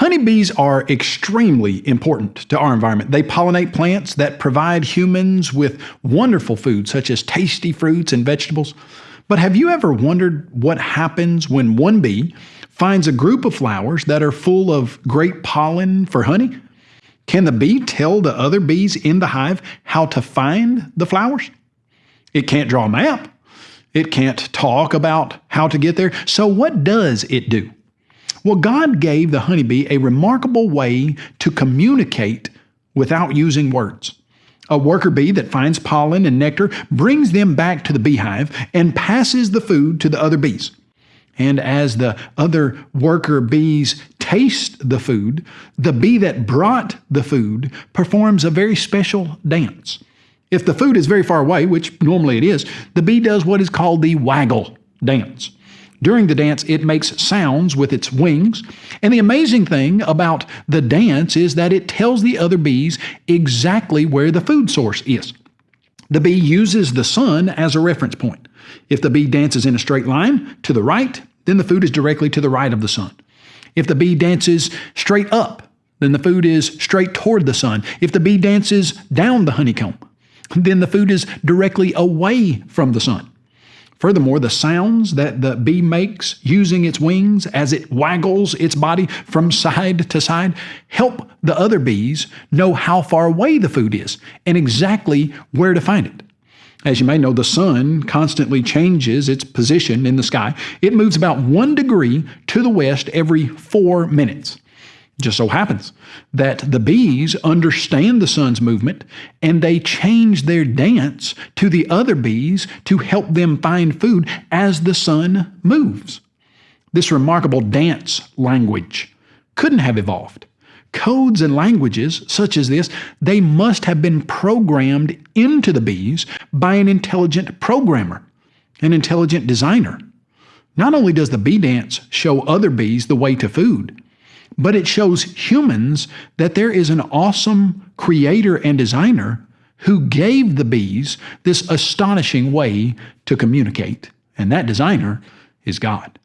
Honeybees are extremely important to our environment. They pollinate plants that provide humans with wonderful food, such as tasty fruits and vegetables. But have you ever wondered what happens when one bee finds a group of flowers that are full of great pollen for honey? Can the bee tell the other bees in the hive how to find the flowers? It can't draw a map. It can't talk about how to get there. So, what does it do? Well, God gave the honeybee a remarkable way to communicate without using words. A worker bee that finds pollen and nectar brings them back to the beehive and passes the food to the other bees. And as the other worker bees taste the food, the bee that brought the food performs a very special dance. If the food is very far away, which normally it is, the bee does what is called the waggle dance. During the dance, it makes sounds with its wings. And the amazing thing about the dance is that it tells the other bees exactly where the food source is. The bee uses the sun as a reference point. If the bee dances in a straight line to the right, then the food is directly to the right of the sun. If the bee dances straight up, then the food is straight toward the sun. If the bee dances down the honeycomb, then the food is directly away from the sun. Furthermore, the sounds that the bee makes using its wings as it waggles its body from side to side help the other bees know how far away the food is and exactly where to find it. As you may know, the sun constantly changes its position in the sky. It moves about one degree to the west every four minutes just so happens that the bees understand the sun's movement and they change their dance to the other bees to help them find food as the sun moves. This remarkable dance language couldn't have evolved. Codes and languages such as this, they must have been programmed into the bees by an intelligent programmer, an intelligent designer. Not only does the bee dance show other bees the way to food, but it shows humans that there is an awesome creator and designer who gave the bees this astonishing way to communicate. And that designer is God.